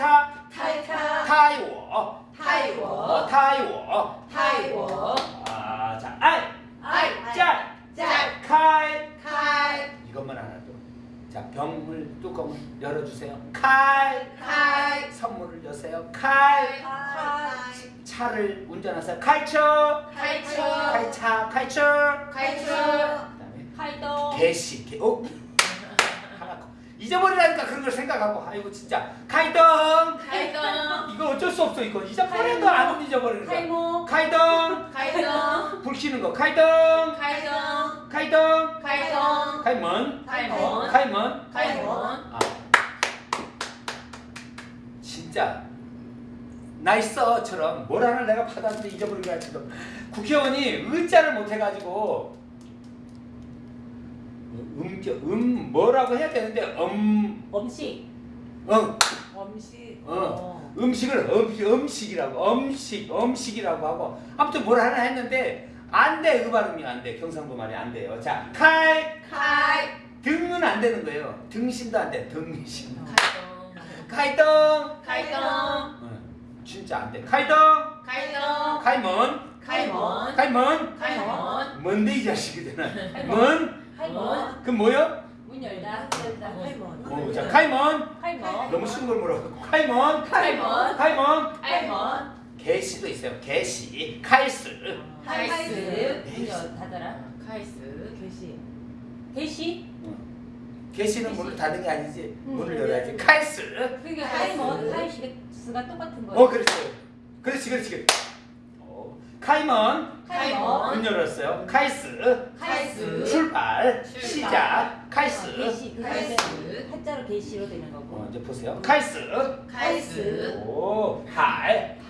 타이타? 타이타. 타이워. 타이워. 어, 타이워. 타이워. 아자 알, 알, 짤, 짤, 칼, 칼. 이것만 알아도 자 병을 뚜껑을 열어주세요. 칼, 칼. 선물을 여세요. 칼, 칼. 차를 운전하세요. 칼쳐, 칼쳐 칼차, 칼쳐, 칼쳐 그다음에 칼도. 개시, 개, 어? 잊어버리라니까 그런 걸 생각하고 아이고 진짜. 가이덩 가이덩 이거 어쩔 수 없어 이거. 잊어버려도 안 잊어버리는 거 가이모 가이덩 가이덩 불 켜는 거. 가이덩 가이덩 가이덩 가이덩 가이먼 가이먼 가이먼 가이먼 아. 진짜. 나 있어처럼 뭐라는 내가 받았는데 잊어버리게 할지도. 국회의원이 의자를 못해가지고 음저 음 뭐라고 해야 되는데 음. 음식. 응 음식. 어. 음식을 음식 음식이라고 음식 음식이라고 하고. 아무튼 뭘 하나 했는데 안돼 그 발음이 안돼. 경상도 말이 안 돼요. 자칼칼. 칼. 등은 안 되는 거예요. 등심도 안돼. 등심 칼덩 칼덩 어, 진짜 안돼. 칼덩 칼덩 칼먼 칼먼 칼먼 칼먼 뭔데 이 자식이 되나? 门 开门. 그 뭐요? 문 열다. 开门. 오, 어. 어, 자, 开门. 开门. 너무 쉬운 걸 물어. 开门. 开门. 开门. 开门. 개시도 있어요. 개시. 칼스. 칼스. 문열 닫아라. 칼스. 개시. 개시? 개시는 문을 닫는 게 아니지. 문을 열어야지. 칼스. 그러니까 카이먼, 칼스가 똑같은 거예요. 어, 그렇지. 그렇지, 그렇지. 카이먼, 카이먼. 문 열었어요. 카이스, 카이스. 출발, 출발. 시작, 카이스. 어, 게시, 카이스. 한자로 게시로 되는 거고. 어, 이제 보세요. 카이스, 카이스. 오할할라이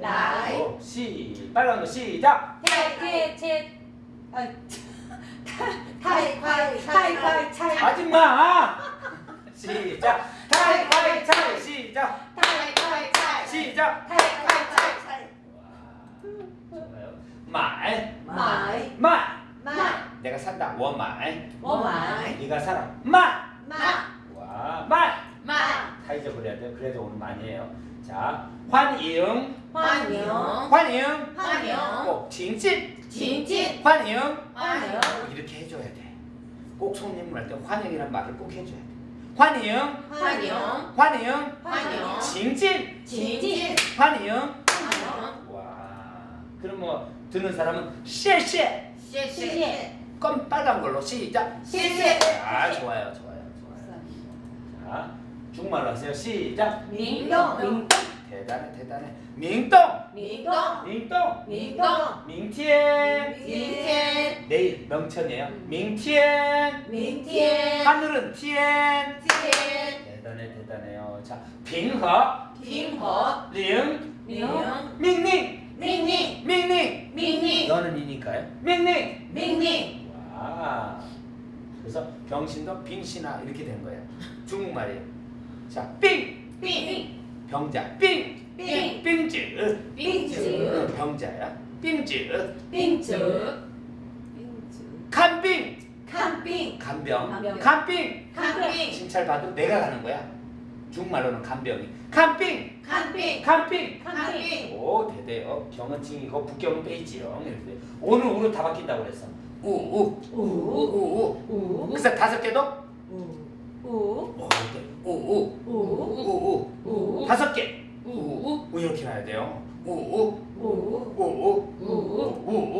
라이시 빨간 거 시작. 태, 태, 태, 아, 타이, 타이, 타이, 타이, 타이. 아줌마. 시작. 타이, 타이, 타이, 시작. 타이, 타이, 타이. 시작. 타이, 타이. 좋아요 말 买 말 买 내가 산다 원말 我买， 네가 살아 말 买 와, 말! 买 다 잊어버려야 돼요. 그래도 오늘 많이 해요. 자, 환영, 欢迎 환영, 欢迎 꼭 진진, 请进 환영. 欢迎 이렇게 해줘야 돼. 꼭 손님을 할 때 환영이란 말을 꼭 해줘야 돼. 환영, 欢迎 환영, 欢迎 진진, 请进 환영. 欢迎 와, 그럼 뭐 듣는 사람은 谢谢. 谢谢. 껌 빨간 걸로 시작. 谢谢 아 좋아요 좋아요 좋아요. 자 중국말로 하세요. 시작. 明洞. 明 대단해 대단해. 明洞. 明洞. 明洞. 明洞. 明天. 明天. 내일 명천이에요. 음. 민티엔. 明天. 하늘은 天. 天. 대단해 대단해요. 자 빙허. 빙허. 링. 혹시나 이렇게 된 거예요. 중국말이에요. 자, 삥! 삥! 병자, 삥! 삥! 삥즈! 삥즈! 병자야. 삥즈! 삥즈! 간빙! 간빙! 간병! 간빙! 간빙! 칭찬받으면 내가 가는 거야. 중국말로는 간병이. 간빙! 간빙! 간빙! 간빙! 오, 대대요. 병은 칭이고 북경은 베이지요. 오늘 우로 다 바뀐다고 그랬어. 우우 우우우우 그래서 다섯 개도 우, 오, 네. 우우 우, 우우 우, 다섯 개. 우우 우 이렇게 나야 돼요. 우우 우, 우우 우, 우우 우,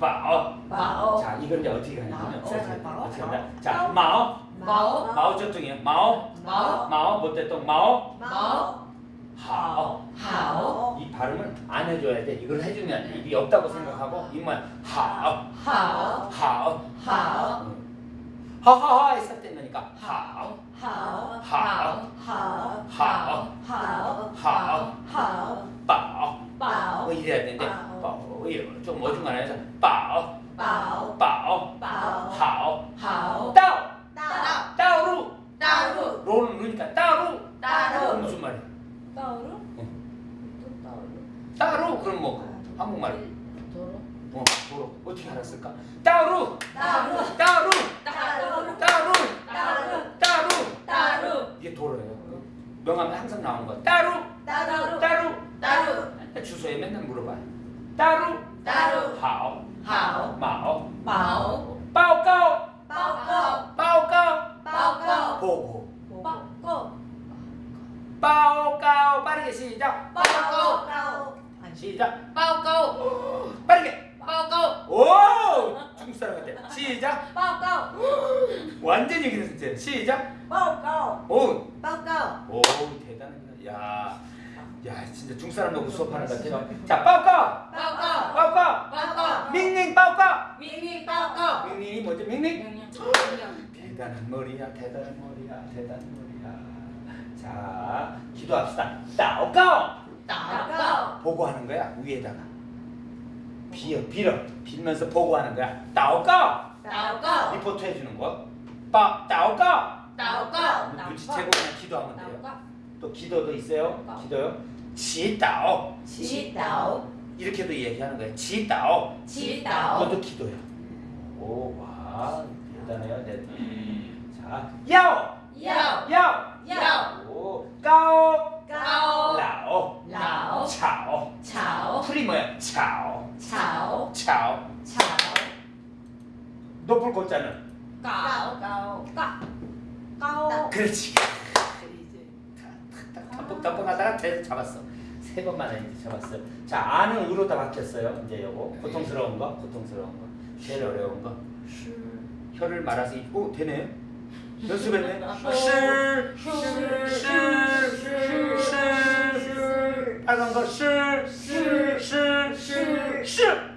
바오 宝자 이걸 이제 어떻게 가냐면 마오. 어떻게 마오. 어떻게 하냐 자 마오 마오. 마오 저쪽이에요 마오 마오. 마오 못됐던 마오 毛 하오. 하오 이 발음을 안 해줘야 돼. 이걸 해주면 입이 없다고 생각하고 입만 하오. 하오 하오. 하오 응. 하하하 했을 때 넣으니까 하오. 하오 하오. 하오 하오. 하오 하오. 하오. 빠오 뭐 이래야 되는데 항상 나온 거 따로 어 도로 어떻게 따로 따로 따로 따로 주소에 맨날 물어봐요 따루. 따루. 하오. 하오. 마오. 마오. 빠오까오 빠오 빠오까오 빠오까오 보고. 빠오까오 빠오까오 빠르게 시작. 빠오까오 빠오 시작. 빠오까오 빠르게. 빠오까오! 오 중국 사람 같아. 시작. 빠오까오 완전 얘기는 진짜 시작. 빠오 오 빠오 오 대단하다. 야, 야. 진짜 중국 사람 보고 수업하는 것 같아요. 자, 빠오까, 빠오까오 빠오까, 빠오까오 밍밍 빠오까. 밍밍 빠오까오 밍밍이 뭐지? 밍밍? 대단한 머리야, 대단한 머리야, 대단한 머리야. 자, 기도합시다. 따오까. 따오까오 보고하는 거야 위에다가. 빌어, 빌어, 빌면서 보고하는 거야. 따오까. 따오까오 리포트 해주는 거. 빠, 따오까. 눈치채고 그냥 기도하면 돼요. 또 기도도 있어요. 기도요. 지따오. 지따오 이렇게도 얘기하는 거예요. 지따오. 지따오 그것도 기도야. 오, 와, 대단해요, 대단. 자, 야오, 야오 야오, 야오 오, 까오, 까오 라오, 라오 차오. 차오 풀이 뭐야? 차오, 차오 차오. 차오 높을 곳자는 까오 까오 까 까오 그렇지. 탐복탐복 하다가 대서 잡았어. 세 번만에 이제 잡았어. 자, 아는 으로 다 바뀌었어요. 이제 요거 고통스러운 거, 고통스러운 거, 제일 어려운 거. 혀를 말아서 이- 오 되네요. 연습했네. 실. 빨간 거 실, 실, 실, 실,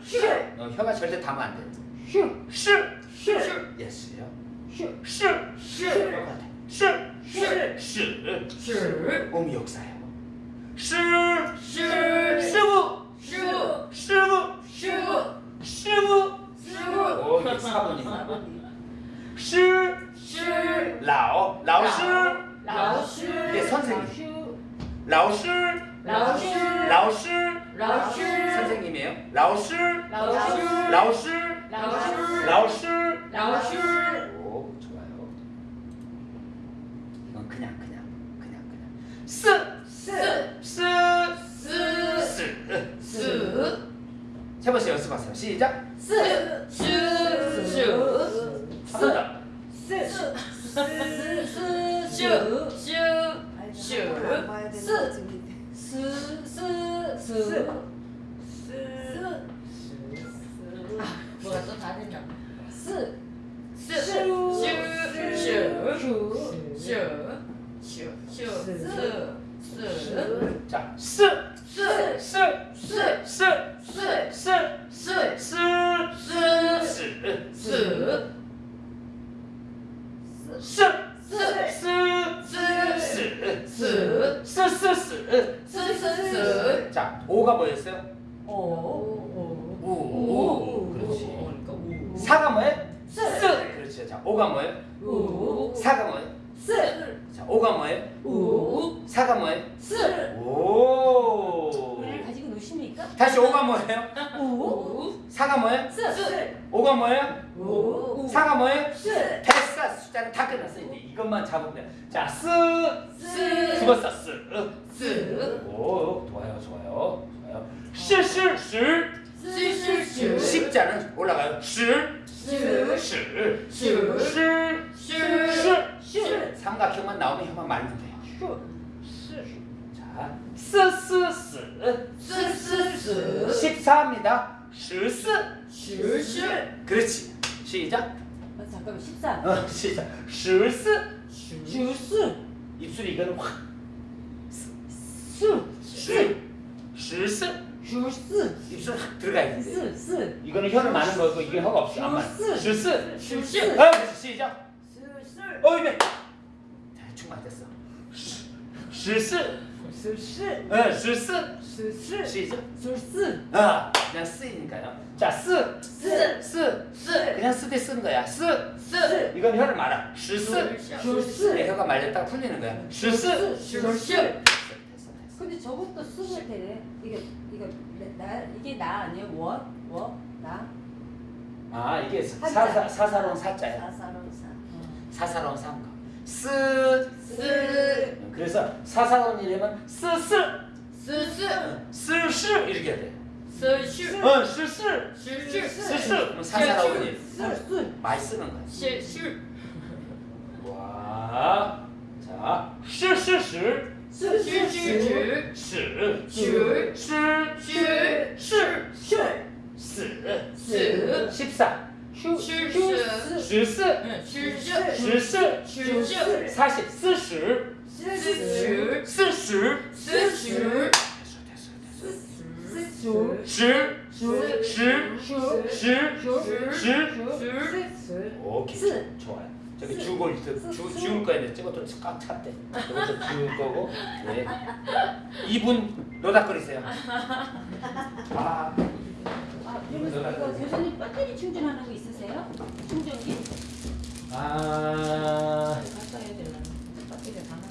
실. 어, 혀가 절대 닿으면 안 돼. 실, 실, 실. 예스요. 실, 실, 실. 똑같아. 실, 실, 실. 실 몸이 역사예요. 실, 师傅，师傅，师傅，师傅，师傅，师傅。 그냥, 그냥, 그냥, 그냥. 스, 四， 스, シャバシャバシャバシャバシーじゃすしゅーしゅーすすすしゅーしゅーしゅーすすすすすす我都答对了四四十十十十十四四じゃ四四四四 스. 자, 오가 뭐였어요? 오, 오, 五, 五, 그렇지. 그러니까 五. 사가 뭐예요? 四. 그렇죠. 자, 오가 뭐예요? 五, 사가 뭐예요? 四, 자, 오가 뭐예요? 五, 사가 뭐예요? 四. 오. 우리를 가지고 노십니까? 다시 오가 뭐예요? 五, 사가 뭐예요? 四, 四, 오가 뭐예요? 五, 사가 뭐예요? 四, 됐어. 숫자는 다 끝났어. 이제 이것만 잡으면 돼. 자, 四. 四, 죽었어. 四. 스, 오, 좋아요, 좋아요, 스, 스, 스. 십자는 올라가요. 시, 시, 스, 시, 시, 슈, 시. 삼각형만 나오면 혀만 말면 돼요. 자, 스, 스, 스. 스, 스, 스. 십사입니다.十四. 슈, 슈. 그렇지. 시작. 어, 잠깐만 14 어, 시작. 14. 슈, 주스 입술이 이거는 확. 수, 시, 시스. 슈스, 입술 확 들어가야 돼. 스, 스, 이거는 혀를 많은 거고 이게 혀가 없어. 안 많아. 슈스. 시스. 슈스. 아, 시작. 스, 어, 입에. 대충 맞았어. 시스. 스, 스, 어, 시스. 스, 스, 시작. 스, 스, 아, 그냥 쓰이니까요. 자, 쓰. 스, 쓰. 스. 그냥 쓰되 쓰는 거야. 쓰. 스. 이건 혀를 말아. 시스. 슈스, 내 혀가 말렸다가 풀리는 거야. 시스. 슈스. 근데 저것도 쓰면 되네. 이게 이거 나 이게 나 아니에요? 워, 워, 나. 아, 이게. 사사 사사로운 사자야. 사사로운 사. 사사로운 사인 거. 쓰. 스. 그래서 사사로운 이름은 쓰쓰. 스스. 쓰시 이렇게 해야 돼. 스슈. 어, 쓰쓰. 슈슈. 쓰쓰. 그럼 사사로운 이름. 스, 스, 많이 쓰는 거야. 슈슈. 와. 자, 쓰쓰쓰. 슈슈슈슈슈슈슈슈슈슈슈슈 십사 슈슈슈슈슈슈슈슈 사십 스슈 스슈 스슈 스슈 슈 슈, 슈, 슈, 슈, 슈, 오케이 좋아요 저기 주고 주, 지울 거야 돼. 저것도 꽉 찼대. 저것도 지울 거고. 네. 2분 노닥거리세요. 아. 아 그러면 여전히 배터리 충전하는 거 있으세요? 충전기? 아. 네, 바꿔야 되나?